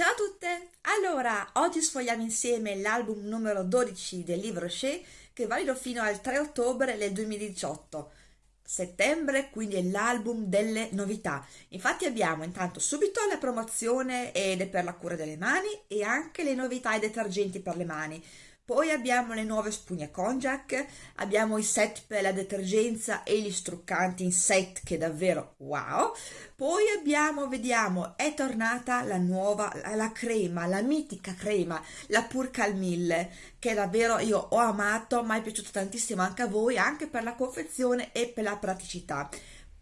Ciao a tutte! Allora, oggi sfogliamo insieme l'album numero 12 del libro Rocher che è valido fino al 3 ottobre del 2018. Settembre, quindi è l'album delle novità. Infatti abbiamo intanto subito la promozione ed è per la cura delle mani e anche le novità e detergenti per le mani. Poi abbiamo le nuove spugne Konjac, abbiamo i set per la detergenza e gli struccanti in set che davvero wow. Poi abbiamo, vediamo, è tornata la nuova, la crema, la mitica crema, la Purcal 1000, che davvero io ho amato, mi è piaciuta tantissimo anche a voi, anche per la confezione e per la praticità.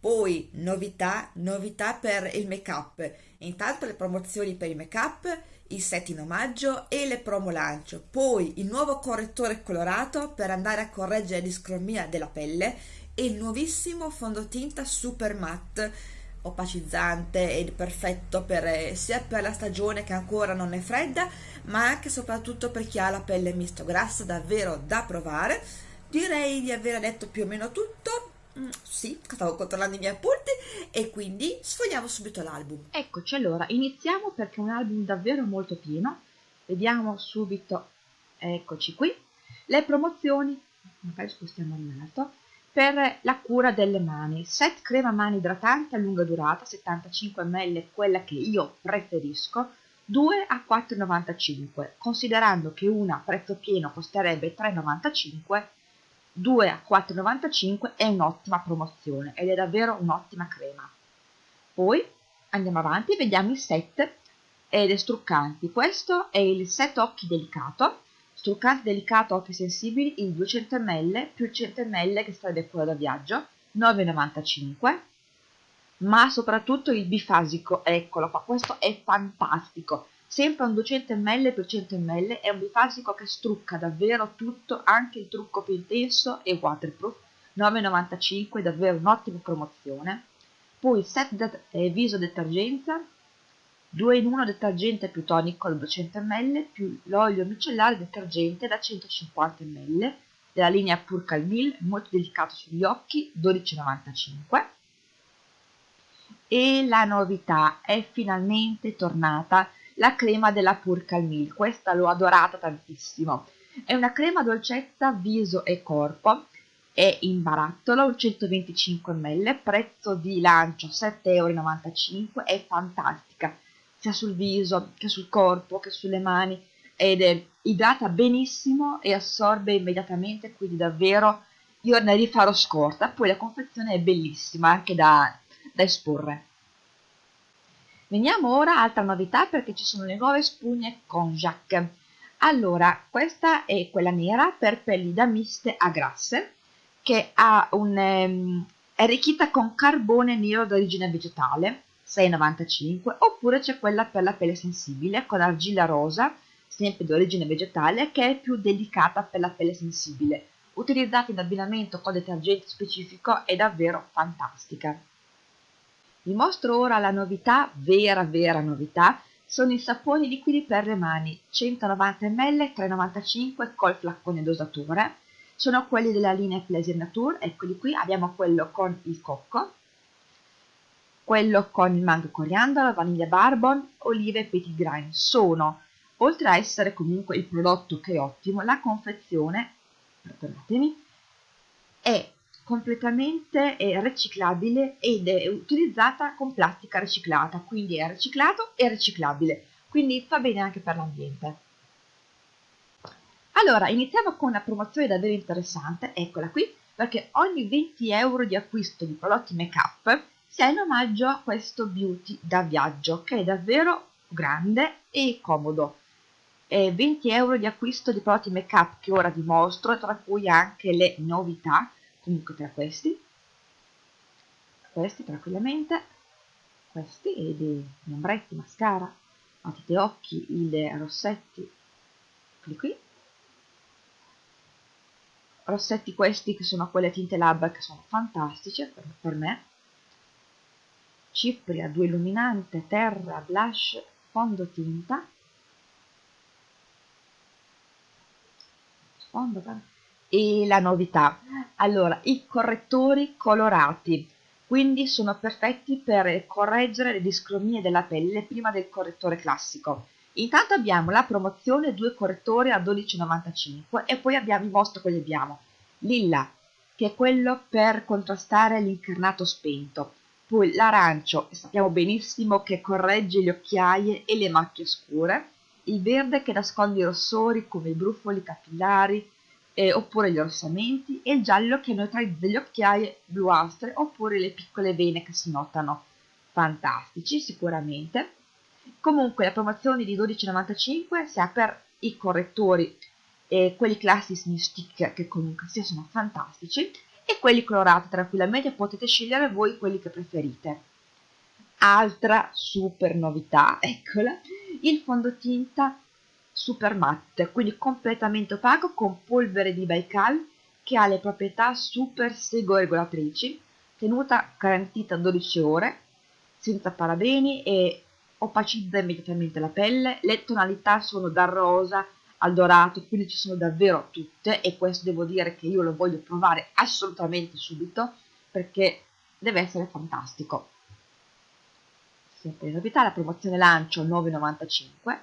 Poi novità, novità per il make up. Intanto le promozioni per il make up i set in omaggio e le promo lancio, poi il nuovo correttore colorato per andare a correggere la discromia della pelle e il nuovissimo fondotinta super matte opacizzante ed perfetto per, eh, sia per la stagione che ancora non è fredda ma anche e soprattutto per chi ha la pelle misto grassa davvero da provare. Direi di aver detto più o meno tutto Mm, sì, stavo controllando i miei appunti e quindi sfogliamo subito l'album. Eccoci allora, iniziamo perché è un album davvero molto pieno. Vediamo subito, eccoci qui, le promozioni, magari spostiamo in alto, per la cura delle mani. Set crema mani idratante a lunga durata, 75 ml, quella che io preferisco, 2 a 4,95, considerando che una a prezzo pieno costerebbe 3,95 2 a 4,95 è un'ottima promozione ed è davvero un'ottima crema. Poi andiamo avanti e vediamo i set ed struccanti. Questo è il set occhi delicato, struccante delicato occhi sensibili il 200 ml più il 100 ml che sarebbe quello da viaggio, 9,95 ma soprattutto il bifasico, eccolo qua, questo è fantastico, sempre un 200 ml per 100 ml è un bifasico che strucca davvero tutto anche il trucco più intenso e waterproof 9,95 davvero un'ottima promozione. Poi set det eh, viso detergenza 2 in 1 detergente più tonico da 200 ml più l'olio micellare detergente da 150 ml della linea Purcal Mill molto delicato sugli occhi 12,95 e la novità è finalmente tornata la crema della Purcal Milk, questa l'ho adorata tantissimo. È una crema dolcezza viso e corpo, è in barattolo, 125 ml, prezzo di lancio 7,95 euro, è fantastica, sia sul viso che sul corpo che sulle mani, ed è idrata benissimo e assorbe immediatamente, quindi davvero io ne rifarò scorta, poi la confezione è bellissima anche da, da esporre. Veniamo ora altra novità perché ci sono le nuove spugne Konjac. Allora, questa è quella nera per pelli da miste a grasse che un, um, è arricchita con carbone nero d'origine vegetale 6,95 oppure c'è quella per la pelle sensibile con argilla rosa sempre di origine vegetale che è più delicata per la pelle sensibile utilizzata in abbinamento con detergente specifico è davvero fantastica vi mostro ora la novità, vera vera novità, sono i saponi liquidi per le mani, 190 ml, 3,95 col flaccone dosatore. Sono quelli della linea Pleasure Nature, eccoli qui, abbiamo quello con il cocco, quello con il mango coriandolo, vaniglia barbon, olive e petit grain. Sono, oltre a essere comunque il prodotto che è ottimo, la confezione, perdonatemi, è completamente riciclabile ed è utilizzata con plastica riciclata, quindi è riciclato e riciclabile, quindi fa bene anche per l'ambiente. Allora, iniziamo con una promozione davvero interessante, eccola qui, perché ogni 20 euro di acquisto di prodotti make up si ha in omaggio a questo beauty da viaggio, che è davvero grande e comodo. E 20 euro di acquisto di prodotti make up che ora vi mostro, tra cui anche le novità, comunque tra questi questi tranquillamente questi e dei ombretti, mascara matite occhi, i rossetti eccoli qui. Rossetti questi che sono quelle tinte labbra che sono fantastici per, per me. Cipria, due illuminante, terra, blush, fondotinta sfondo e la novità allora i correttori colorati quindi sono perfetti per correggere le discromie della pelle prima del correttore classico. Intanto abbiamo la promozione due correttori a 12,95 e poi abbiamo il mostro che abbiamo. Lilla, che è quello per contrastare l'incarnato spento. Poi l'arancio, sappiamo benissimo che corregge le occhiaie e le macchie scure. Il verde che nasconde i rossori come i brufoli capillari, eh, oppure gli orsamenti e il giallo che neutralizza le occhiaie bluastre oppure le piccole vene che si notano. Fantastici sicuramente. Comunque la promozione di 12,95 sia per i correttori e quelli classici in stick che comunque sia sono fantastici e quelli colorati tranquillamente potete scegliere voi quelli che preferite. Altra super novità, eccola, il fondotinta super matte, quindi completamente opaco con polvere di Baikal che ha le proprietà super segoregolatrici, tenuta garantita 12 ore, senza parabeni e opacizza immediatamente la pelle. Le tonalità sono dal rosa al dorato, quindi ci sono davvero tutte e questo devo dire che io lo voglio provare assolutamente subito perché deve essere fantastico. Sempre in novità la promozione lancio 9,95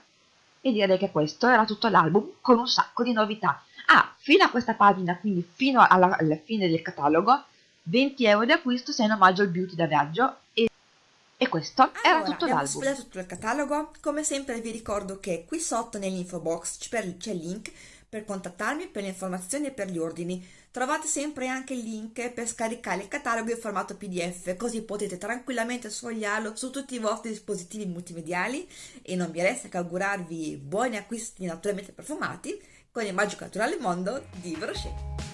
e direi che questo era tutto l'album con un sacco di novità. Ah, fino a questa pagina, quindi fino alla, alla fine del catalogo, 20 euro di acquisto se in omaggio al beauty da viaggio e, e questo allora, era tutto l'album. Abbiamo tutto il catalogo, come sempre vi ricordo che qui sotto nell'info box c'è il link per contattarmi per le informazioni e per gli ordini. Trovate sempre anche il link per scaricare il catalogo in formato PDF, così potete tranquillamente sfogliarlo su tutti i vostri dispositivi multimediali e non vi resta che augurarvi buoni acquisti naturalmente profumati con il magico naturale mondo di Brochet.